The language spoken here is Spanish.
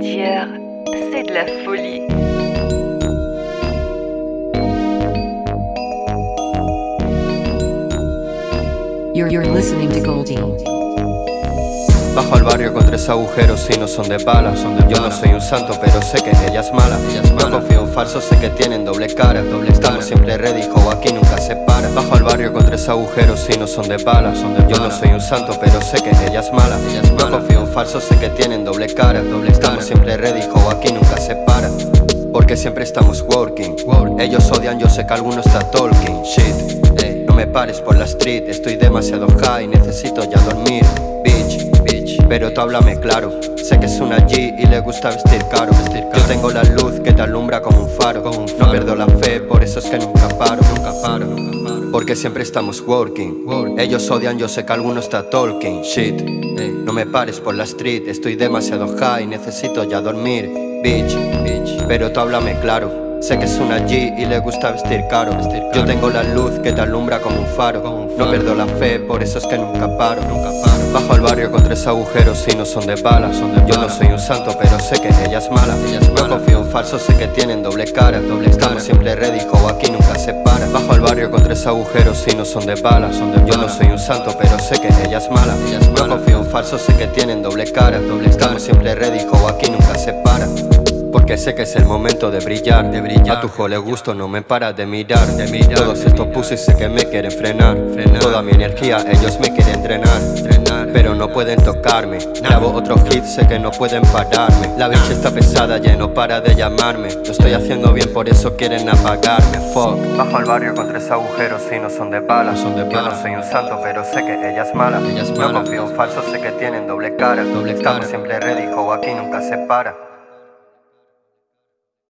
D'hier, c'est de la folie. You're, you're listening to Goldie. Bajo al barrio con tres agujeros y no son de balas Yo no soy un santo pero sé que ella es mala. No confío en falsos, sé que tienen doble cara. Estamos siempre ready, jo, aquí nunca se para. Bajo al barrio con tres agujeros y no son de balas Yo no soy un santo pero sé que ella es mala. No confío en falsos, sé que tienen doble cara. Estamos siempre ready, jo, aquí nunca se para. Porque siempre estamos working. Ellos odian, yo sé que alguno está talking. Shit, no me pares por la street Estoy demasiado high, necesito ya dormir pero tú háblame claro. Sé que es una G y le gusta vestir caro, Yo tengo la luz que te alumbra como un faro, No pierdo la fe, por eso es que nunca paro, nunca paro, nunca paro. Porque siempre estamos working. Ellos odian, yo sé que alguno está talking. Shit, no me pares por la street. Estoy demasiado high, necesito ya dormir. Bitch, pero tú háblame claro Sé que es una G y le gusta vestir caro. Yo tengo la luz que te alumbra como un faro. No pierdo la fe, por eso es que nunca paro. Bajo al barrio con tres agujeros y no son de balas Yo no soy un santo pero sé que ella es mala. No confío en falsos, sé que tienen doble cara. Estamos siempre ready, jo, aquí nunca se para. Bajo al barrio con tres agujeros y no son de balas Yo no soy un santo pero sé que ella es mala. No confío en falsos, sé que tienen doble cara. Estamos siempre ready, jo, aquí nunca se para porque sé que es el momento de brillar, de brillar. A tu jo le gusto, no me para de mirar, de mirar Todos estos pussies sé que me quieren frenar, frenar. Toda mi energía ellos me quieren drenar, drenar. Pero no pueden tocarme. Grabo otro hit, sé que no pueden pararme. La bitch está pesada, ya no para de llamarme. Lo estoy haciendo bien, por eso quieren apagarme, fuck. Bajo al barrio con tres agujeros y no son de balas son de Yo no soy un santo, pero sé que ella es mala, ella es mala. No confío en falsos, sé que tienen doble cara. Doble Estamos siempre ready, jo, aquí nunca se para